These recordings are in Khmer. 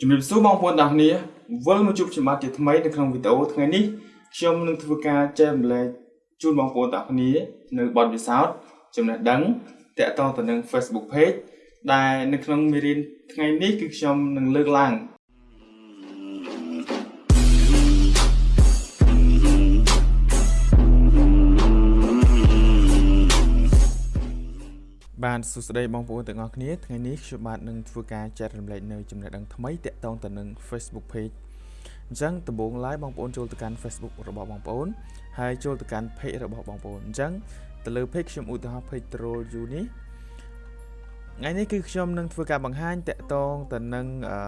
ជំរាបសួរបងប្អូនទាំងគ្នាវិលមកជួបខ្ញុំបាទជាថ្មីនៅក្នុងវីដេអូថ្ងៃនេះខ្ញុំនឹងធ្វើការចែករំលែកជូនបងប្អូនទាំងគ្នានៅបទពិសោធន៍ចំណេះដឹងតាក់ទងទៅនឹង Facebook Page ដែលនៅក្នុងមេរៀនថ្ងៃនេះគឺខ្ញុំនឹងលើកឡើង បាទសួស្តីបងប្អូនទាំងអស់គ្នាថ្ងៃនេះខ្ញុំបាទនឹងធ្វើការចែករំលែកនៅចំណេះដឹងថ្មីទាក់ទងទៅនឹង Facebook Page អញ្ចឹងដំបូងឡើយបងប្អូនចូលទៅកាន់ Facebook របស់បងប្អូនហើយចូលទៅកាន់ Page របស់បងប្អូនអញ្ចឹងទៅលើ Page ខ្ញុំឧទាហរណ៍ Page Troll You នេះថ្ងៃនេះគឺខ្ញុំនឹងធ្វើការបង្ហាញតាក់ទងទៅនឹងអឺ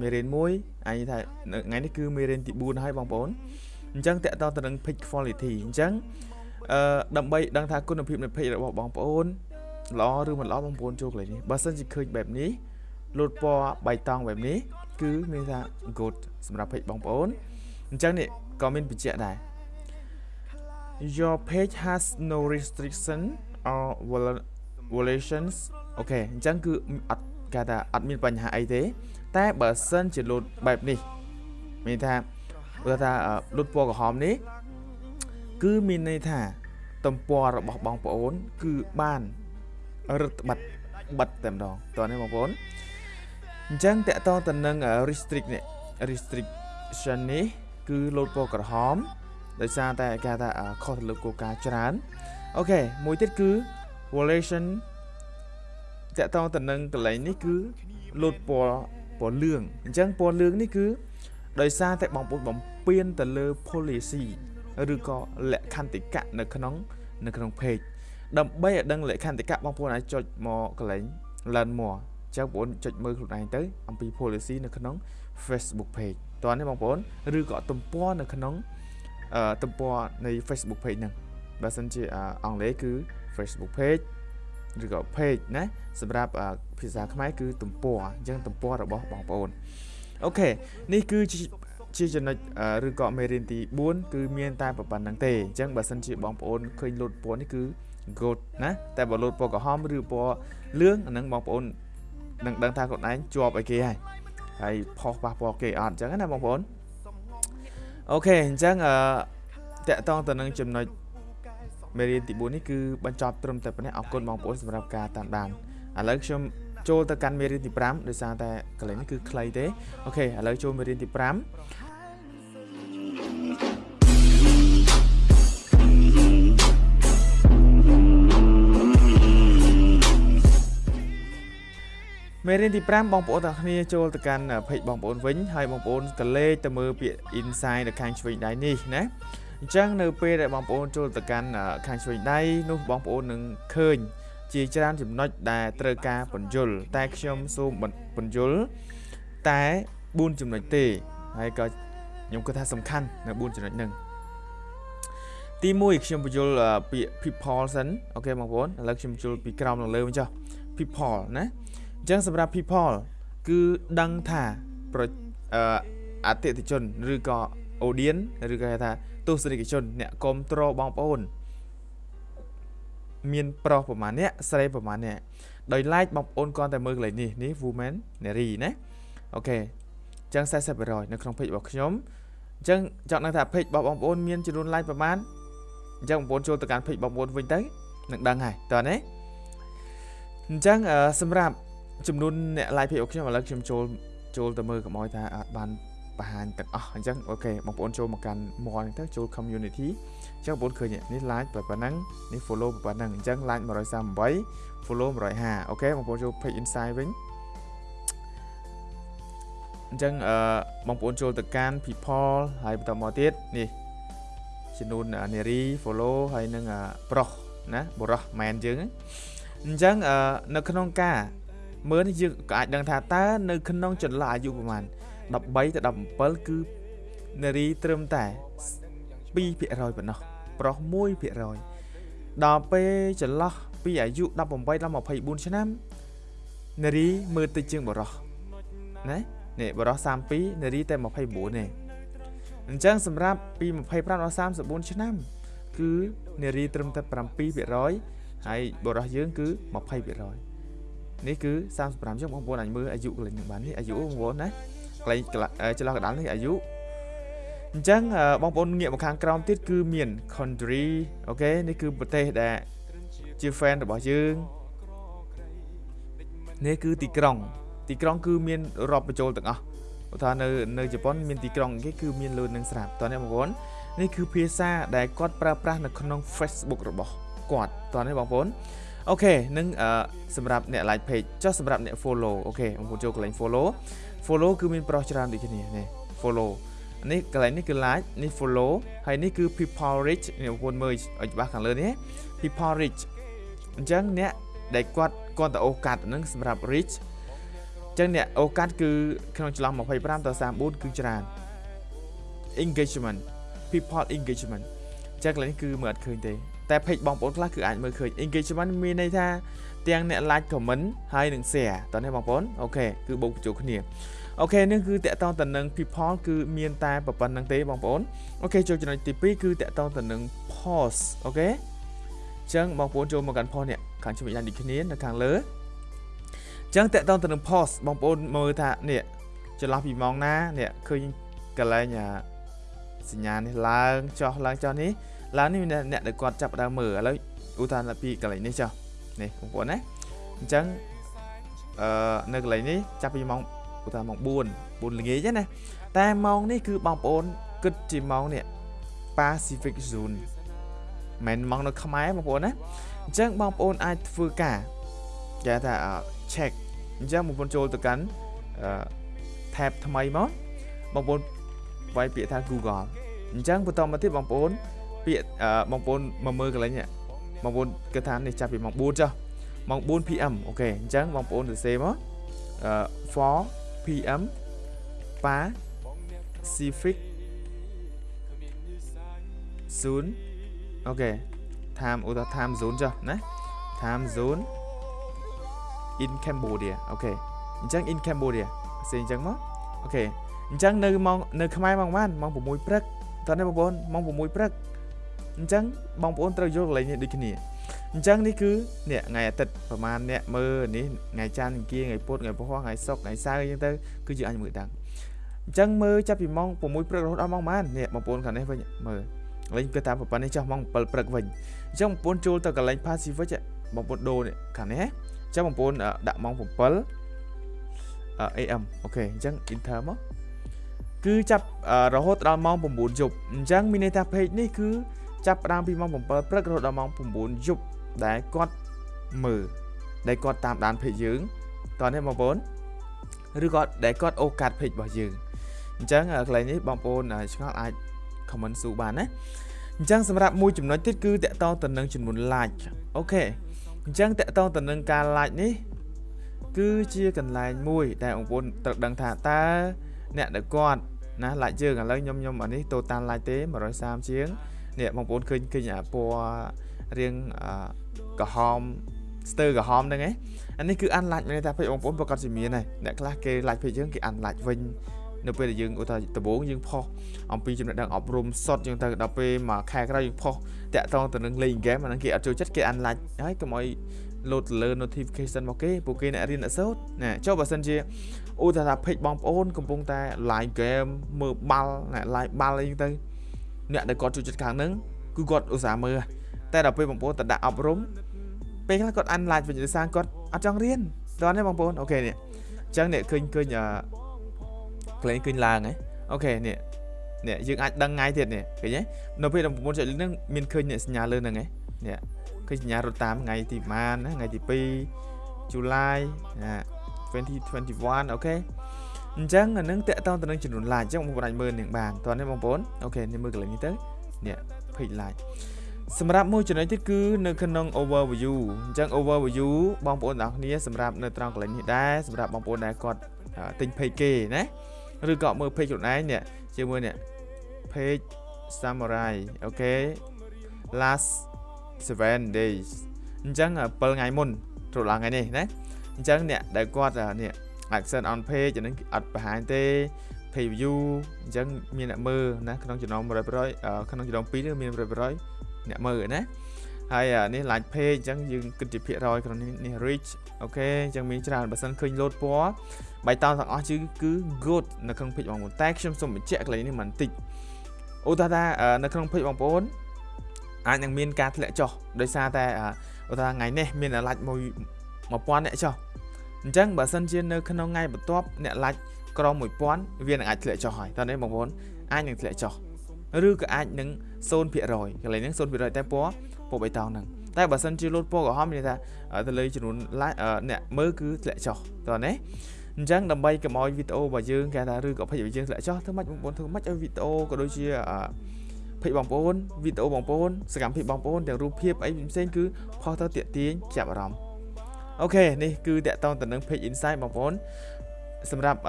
មេរៀនមួយអញថាថ្ងៃនេះគឺមេរៀនទី4ហើយបងប្អូនអញ្ចឹងតាក់ទងទៅនឹង page quality អញ្ចឹងអឺដើម្បីដឹងថាគុណភាពនៃ page របស់បងប្អូន ល្អឬមិនល្អបងប្អូនចូលកន្លែងនេះបើសិនជាឃើញបែបនេះលូតពណ៌បៃតងបែបនេះគឺមានថា good សម្រាប់ page បងប្អូនអញ្ចឹងនេះក៏មានបញ្ជាក់ដែរ Your page has no restriction or violations អូខេអញ្ចឹងគឺអត់គេថាអត់មានបញ្ហាអីទេ តែបើសិនជាលូតបែបនេះមានថាបើថាលូតពណ៌ក្រហមនេះ គឺមានន័យថាទំព័ររបស់បងប្អូន គឺបាន រឹតបិទបិទតែម្ដងតោះនេះបងប្អូនអញ្ចឹងតកតទៅនឹង restrict នេះ restriction នេះគឺលោតពណ៌ក្រហមដោយសារតែគេថាខុសទៅលើគោលការណ៍ច្រើនអូខេមួយទៀតគឺ violation តកតទៅនឹងកន្លែងនេះគឺលោតពណ៌ពណ៌លឿងអញ្ចឹងពណ៌លឿងនេះគឺដោយសារតែបងប្អូនបំពេញទៅលើ policy ឬក៏លក្ខន្តិកៈនៅក្នុង នៅក្នុង page ដើម្បីឲ្យដឹងលក្ខន្តិកៈបងប្អូនអាចចុចមកកន្លែង learn more ចឹងបងប្អូនចុចមើលខ្លួនឯងទៅអំពី policy នៅក្នុង Facebook page តោះនេះបងប្អូនឬក៏ទំព័រនៅក្នុងទំព័រនៃ Facebook page ហ្នឹងបើសិនជាអង់គ្លេសគឺ Facebook page ឬក៏ page ណាសម្រាប់ភាសាខ្មែរគឺទំព័រអញ្ចឹងទំព័ររបស់បងប្អូនអូខេនេះគឺជាចំណុចឬក៏មេរៀនទី4គឺមានតែប៉ុណ្្នឹងទេអញ្ចឹងបើសិនជាបងប្អូនឃើញលូតពណ៌នេះគឺ good ណាតែបើលោតពណ៌ក្រហមឬពណ៌លឿងអាហ្នឹងបងប្អូននឹងដឹងថាខ្លួនឯងជាប់ឲ្យគេហើយហើយផុសប៉ះពាល់គេអត់អញ្ចឹងណាបងប្អូនអូខេអញ្ចឹងអឺតកតងទៅនឹងចំណុចមេរៀនទី4នេះគឺបញ្ចប់ត្រឹមតែប៉ុណ្ណេះអរគុណបងប្អូនសម្រាប់ការតាមដានឥឡូវខ្ញុំចូលទៅកាន់មេរៀនទី5ដោយសារតែកន្លែងនេះគឺខ្លីទេអូខេឥឡូវចូលមេរៀនទី5 មេរៀនទី5បងប្អូនទាំងគ្នាចូលទៅកាន់ page បងប្អូនវិញហើយបងប្អូនកលេចទៅមើលពាក្យ inside នៅខាងឆ្វេងដៃនេះណាអញ្ចឹងនៅពេលដែលបងប្អូនចូលទៅកាន់ខាងឆ្វេងដៃនោះបងប្អូននឹងឃើញ ជាច្រើនចំណុចដែលត្រូវការបញ្យលតែខ្ញុំសូមបញ្យលតែ4ចំណុចទេហើយក៏ខ្ញុំគិតថាសំខាន់នៅ4ចំណុចហ្នឹងទី1ខ្ញុំបញ្យលពាក្យ people សិនអូខេបងប្អូនឥឡូវខ្ញុំបញ្យលពីក្រោមដល់លើវិញចុះ people ណាអញ្ចឹងសម្រាប់ people គឺដឹងថាប្រអតិថិជនឬក៏ audience ឬក៏គេថាទស្សនិកជនអ្នកគ្រប់គ្រងបងប្អូនមានប្រុសប្រហែលអ្នកស្រីប្រហែលអ្នកដោយ like បងប្អូនគាត់តែមើលកន្លែងនេះនេះ woman នារីណាអូខេអញ្ចឹង40%នៅក្នុង page របស់ខ្ញុំអញ្ចឹងចង់ដឹងថា page របស់បងប្អូនមានចំនួន like ប្រហែលអញ្ចឹងបងប្អូនចូលទៅកាន់ page បងប្អូនវិញទៅនឹងដឹងហើយតើណាអញ្ចឹងសម្រាប់ ចំនួនអ្នក live page របស់ខ្ញុំឥឡូវខ្ញុំចូលចូលទៅមើលកុំឲ្យថាអត់បានបង្ហាញទាំងអស់អញ្ចឹងអូខេបងប្អូនចូលមកកាន់ more នេះទៅចូល community អញ្ចឹងបងប្អូនឃើញនេះ like ប៉ុណ្ណឹងនេះ follow ប៉ុណ្ណឹងអញ្ចឹង like 138 follow 150អូខេបងប្អូនចូល page insight វិញអញ្ចឹងអឺបងប្អូនចូលទៅកាន់ people ហើយបន្តមកទៀតនេះចំនួននារី follow ហើយនឹងប្រុសណាបរោះមែនយើងអញ្ចឹងនៅក្នុងការ មើលនេះយើងក៏អាចដឹងថាតើនៅក្នុងចន្លោះអាយុប្រហែល13ទៅ17គឺនារីត្រឹមតែ2%ប៉ុណ្ណោះប្រុស1%ដល់ពេលចន្លោះពីអាយុ18ដល់24ឆ្នាំនារីមើលតិចជាងបរោះណានេះបរោះ32នារីតែ29ទេអញ្ចឹងសម្រាប់ពី25ដល់34ឆ្នាំ គឺនារីត្រឹមតែ7%ហើយបរោះយើងគឺ20% នេះគឺ35ចឹងបងប្អូនអាចមើលអាយុកន្លែងនេះបាននេះអាយុបងប្អូនណាកន្លែងចន្លោះកណ្ដាលនេះអាយុអញ្ចឹងបងប្អូនងាកមកខាងក្រោមទៀតគឺមាន country អូខេនេះគឺប្រទេសដែលជា fan របស់យើងនេះគឺទីក្រុង ទីក្រុងគឺមានរាប់បញ្ចូលទាំងអស់ឧទាហរណ៍នៅនៅជប៉ុនមានទីក្រុងគេគឺមានលឿននឹងស្រាប់តោះនេះបងប្អូននេះគឺភាសាដែលគាត់ប្រើប្រាស់នៅក្នុង Facebook របស់គាត់តោះនេះបងប្អូន អូខេនឹងសម្រាប់អ្នក like page ចុះសម្រាប់អ្នក follow អូខេបងប្អូនចូលកន្លែង follow follow គឺមានប្រុសច្រើនដូចគ្នានេះ follow នេះកន្លែងនេះគឺ like នេះ follow ហើយនេះគឺ people rich នេះបងប្អូនមើលឲ្យច្បាស់ខាងលើនេះ people rich អញ្ចឹងអ្នកដែលគាត់គាត់ទៅអូកាត់ហ្នឹងសម្រាប់ rich អញ្ចឹងអ្នកអូកាត់គឺក្នុងចន្លោះ25ទៅ34គឺច្រើន engagement people engagement អញ្ចឹងកន្លែងនេះគឺមើលអត់ឃើញទេ តែ page បងប្អូនខ្លះគឺអាចមើលឃើញ engagement មានន័យថាទាំងអ្នក like comment ហើយនិង share តោះនេះបងប្អូន okay គឺបូកបញ្ចូលគ្នា okay នេះគឺទាក់ទងទៅនឹង people គឺមានតែប៉ុណ្្នឹងទេបងប្អូន okay ចូលចំណុចទី2គឺទាក់ទងទៅនឹង post អូខេអញ្ចឹងបងប្អូនចូលមកកាន់ post នេះខាងជំនាញដូចគ្នានៅខាងលើអញ្ចឹងតកតងទៅនឹង post បងប្អូនមើលថានេះចន្លោះពីម៉ោងណានេះឃើញកន្លែងសញ្ញានេះឡើងចុះឡើងចុះនេះ ឡើងនេះអ្នកដែលគាត់ចាប់ដើមមើលឥឡូវឧទាហរណ៍ពីកន្លែងនេះចុះនេះបងប្អូនណាអញ្ចឹងអឺនៅកន្លែងនេះចាប់ពីម៉ោងឧទាហរណ៍ម៉ោង4 4ល្ងាចណាតែម៉ោងនេះគឺបងប្អូនគិតជាម៉ោងនេះ Pacific Zone មិនម៉ោងនៅខ្មែរបងប្អូនណាអញ្ចឹងបងប្អូនអាចធ្វើការគេថា check អញ្ចឹងបងប្អូនចូលទៅកាន់ tab ថ្មីមកបងប្អូនវាយពាក្យថា Google អញ្ចឹងបន្តមកទៀតបងប្អូន ពាក្យបងប្អូនមកមើលកន្លែងនេះបងប្អូនគិតថានេះចាប់ពីម៉ោង4ចុះម៉ោង4 PM អូខេអញ្ចឹងបងប្អូនសរសេរមក4 PM Pacific Zone okay time ឧទាហរណ៍ time zone ចុះណា time zone in Cambodia okay អញ្ចឹង in Cambodia ផ្សេងអញ្ចឹងមក okay អញ្ចឹងនៅម៉ោងនៅខ្មែរម៉ោងប៉ុន្មានម៉ោង6ព្រឹកតើនេះបងប្អូនម៉ោង6ព្រឹក អញ្ចឹងបងប្អូនត្រូវយកកន្លែងនេះដូចគ្នាអញ្ចឹងនេះគឺនេះថ្ងៃអាទិត្យប្រហែលអ្នកមើលនេះថ្ងៃច័ន្ទថ្ងៃគៀថ្ងៃពុធថ្ងៃពហុថ្ងៃសុក្រថ្ងៃសៅរ៍អញ្ចឹងទៅគឺយើងអាចមើលដឹងអញ្ចឹងមើលចាប់ពីម៉ោង6ព្រឹករហូតដល់ម៉ោងប៉ុន្មាននេះបងប្អូនខាងនេះវិញមើលលេងគឺតាមប្រព័ន្ធនេះចុះម៉ោង7ព្រឹកវិញអញ្ចឹងបងប្អូនចូលទៅកន្លែង Pacific បងប្អូនដូរនេះខាងនេះអញ្ចឹងបងប្អូនដាក់ម៉ោង7 AM អូខេអញ្ចឹង enter មកគឺចាប់រហូតដល់ម៉ោង9យប់អញ្ចឹងមានន័យថា page នេះគឺ ចាប់ផ្ដើមពីម៉ោង7ព្រឹករហូតដល់ម៉ោង9យប់ដែលគាត់មើលដែលគាត់តាមដាន page យើងតោះនេះបងប្អូនឬក៏ដែលគាត់អូកាត់ page របស់យើងអញ្ចឹងកន្លែងនេះបងប្អូនឆ្ងល់អាច comment ស៊ូបានណាអញ្ចឹងសម្រាប់មួយចំណុចទៀតគឺតកតងទៅនឹងចំនួន like អូខេអញ្ចឹងតកតងទៅនឹងការ like នេះគឺជាកន្លែងមួយ ដែលបងប្អូនត្រូវដឹងថាតើអ្នកដែលគាត់ណា like យើងឥឡូវខ្ញុំខ្ញុំអានេះ total like ទេ130ជាង នេះបងប្អូនឃើញឃើញអាពណ៌រៀងក្រហមស្ទើរក្រហមហ្នឹងឯងអានេះគឺអានឡាច់មានថាពេកបងប្អូនប្រកាសជាមានហើយអ្នកខ្លះគេឡាច់ពេកយើងគេអានឡាច់វិញនៅពេលដែលយើងឧទាហរណ៍ដំបូងយើងផុសអំពីចំណេះដឹងអប់រំសុតយើងទៅដល់ពេលមួយខែក្រោយយើងផុសតាក់ទងទៅនឹងលេងហ្គេមអាហ្នឹងគេអត់ចូលចិត្តគេអានឡាច់ហើយកុំឲ្យលោតទៅលើ notification មកគេពួកគេអ្នករៀនអ្នកសូត្រណាចុះបើសិនជាឧទាហរណ៍ថា page បងប្អូនកំពុងតែ live game មើលបាល់ណា live បាល់អីទៅ អ្នកដែលគាត់ចូលចិត្តខាងហ្នឹងគឺគាត់ឧស្សាហ៍មើលតែដល់ពេលបងប្អូនទៅដាក់អប់រំពេលខ្លះគាត់អានឡាច់វិញដោយសារគាត់អត់ចង់រៀនតោះនេះបងប្អូនអូខេនេះអញ្ចឹងអ្នកឃើញឃើញអឺក្លែងឃើញឡើងហ៎អូខេនេះនេះយើងអាចដឹងថ្ងៃទៀតនេះឃើញទេនៅពេលបងប្អូនចុចលើហ្នឹងមានឃើញអ្នកសញ្ញាលើហ្នឹងហ៎នេះឃើញសញ្ញារត់តាមថ្ងៃទីប៉ុន្មានណាថ្ងៃទី2 July 2021 okay អញ្ចឹងអានឹងទាក់ទងទៅនឹងចំនួន like អញ្ចឹងបងប្អូនអាចមើលនឹងបានតោះនេះបងប្អូន okay នេះមើលកន្លែងនេះទៅនេះ page like សម្រាប់មួយចំណុចទៀតគឺនៅក្នុង overview អញ្ចឹង overview បងប្អូនទាំងគ្នាសម្រាប់នៅត្រង់កន្លែងនេះដែរសម្រាប់បងប្អូនដែលគាត់ទិញ page គេណាឬក៏មើល page ខ្លួនឯងនេះជាមួយនេះ page summary okay last 7 days អញ្ចឹង7ថ្ងៃមុនត្រឡងថ្ងៃនេះណាអញ្ចឹងអ្នកដែលគាត់នេះ action on page អានេះអត់បង្ហាញទេ page view អញ្ចឹងមានអ្នកមើលណាក្នុងចំណោម100%ក្នុងចំណោម2នេះមាន100%អ្នកមើលណាហើយនេះ like page អញ្ចឹងយើងគិតជាភាគរយក្នុងនេះនេះ reach អូខេអញ្ចឹងមានច្រើនបើសិនឃើញ load ពណ៌បៃតងទាំងអស់គឺគឺ good នៅក្នុង page បងប្អូនតែខ្ញុំសូមបញ្ជាក់កន្លែងនេះបន្តិចឧទាហរណ៍ថានៅក្នុង page បងប្អូនអាចនឹងមានការធ្លាក់ចុះដោយសារតែឧទាហរណ៍ថ្ងៃនេះមាន like មួយ1000អ្នកចុះ អញ្ចឹងបើសិនជានៅក្នុងថ្ងៃបន្ទាប់អ្នក like ក្រ1000វានឹងអាចធ្លាក់ចុះហើយតើនេះបងប្អូនអាចនឹងធ្លាក់ចុះឬក៏អាចនឹង0%កន្លែងហ្នឹង0%តែពណ៌ពណ៌បៃតងហ្នឹងតែបើសិនជាលោតពណ៌ក្រហមមានថាទៅលើចំនួនអ្នកមើលគឺធ្លាក់ចុះតើណាអញ្ចឹងដើម្បីកុំឲ្យវីដេអូរបស់យើងគេថាឬក៏ page របស់យើងធ្លាក់ចុះធ្វើម៉េចបងប្អូនធ្វើម៉េចឲ្យវីដេអូក៏ដូចជា page បងប្អូនវីដេអូបងប្អូនសកម្មភាពបងប្អូនទាំងរូបភាពអីផ្សេងគឺផុសទៅតាក់ទាញចាប់អារម្មណ៍ អូខេនេះគឺតាក់ទងទៅនឹង page insight បងប្អូនសម្រាប់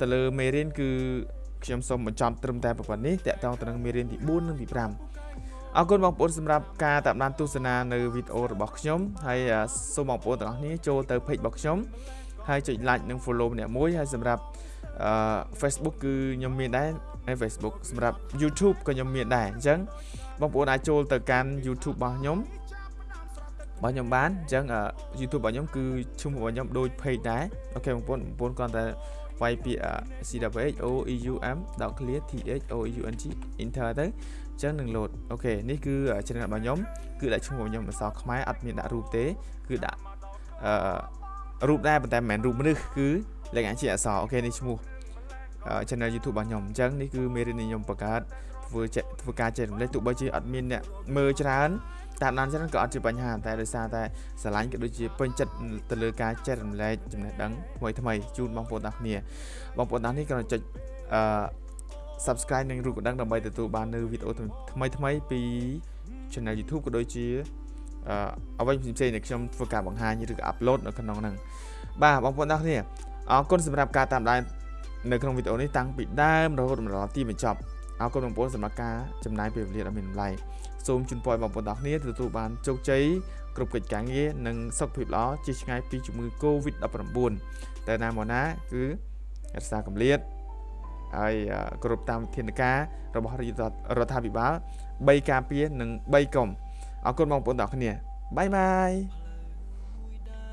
ទៅលើមេរៀនគឺខ្ញុំសូមបញ្ចប់ត្រឹមតែប៉ុណ្ណេះតាក់ទងទៅនឹងមេរៀនទី4និងទី5អរគុណបងប្អូនសម្រាប់ការតាមដានទស្សនានៅវីដេអូរបស់ខ្ញុំហើយសូមបងប្អូនទាំងអស់គ្នាចូលទៅ page របស់ខ្ញុំហើយចុច like និង follow ម្នាក់មួយហើយសម្រាប់អឺ Facebook គឺខ្ញុំមានដែរហើយ Facebook សម្រាប់ YouTube ក៏ខ្ញុំមានដែរអញ្ចឹងបងប្អូនអាចចូលទៅកាន់ YouTube របស់ខ្ញុំ របស់ខ្ញុំបានអញ្ចឹង YouTube របស់ខ្ញុំគឺឈ្មោះរបស់ខ្ញុំដូច page ដែរអូខេបងប្អូនបងប្អូនគ្រាន់តែវាយពាក្យ C W O E U M .clear T H O E U N G enter ទៅអញ្ចឹងនឹង load អូខេនេះគឺ channel របស់ខ្ញុំគឺដាក់ឈ្មោះរបស់ខ្ញុំអក្សរខ្មែរអត់មានដាក់រូបទេគឺដាក់អឺរូបដែរប៉ុន្តែមិនមែនរូបមនុស្សគឺលេខអាជាអក្សរអូខេនេះឈ្មោះ channel YouTube របស់ខ្ញុំអញ្ចឹងនេះគឺមេរៀននេះខ្ញុំបង្កើតធ្វើធ្វើការចែករំលែកទោះបីជាអត់មានអ្នកមើលច្រើន តាមដានច្រើនក៏អត់ជាបញ្ហាតែដោយសារតែស្រឡាញ់ក៏ដូចជាពេញចិត្តទៅលើការចែករំលែកចំណេះដឹងថ្មីថ្មីជូនបងប្អូនទាំងគ្នាបងប្អូនទាំងនេះក៏ចុចអឺ subscribe និងរូបកណ្ដឹងដើម្បីទទួលបាននៅវីដេអូថ្មីថ្មីពី channel YouTube ក៏ដូចជាអឺអ្វីផ្សេងៗដែលខ្ញុំធ្វើការបង្ហាញឬក៏ upload នៅក្នុងហ្នឹងបាទបងប្អូនទាំងគ្នាអរគុណសម្រាប់ការតាមដាននៅក្នុងវីដេអូនេះតាំងពីដើមរហូតដល់ទីបញ្ចប់ អរគុណបងប្អូនសម្រាប់ការចំណាយពេលវេលាដ៏មានតម្លៃសូមជូនពរបងប្អូនទាំងគ្នាទទួលបានជោគជ័យគ្រប់កិច្ចការងារនិងសុខភាពល្អជៀសឆ្ងាយពីជំងឺ Covid-19 តែណាមកណាគឺរក្សាកម្រិតហើយគ្រប់តាមវិធានការរបស់រដ្ឋាភិបាល3ការពារនិង3កុំអរគុណបងប្អូនទាំងគ្នាបាយបាយ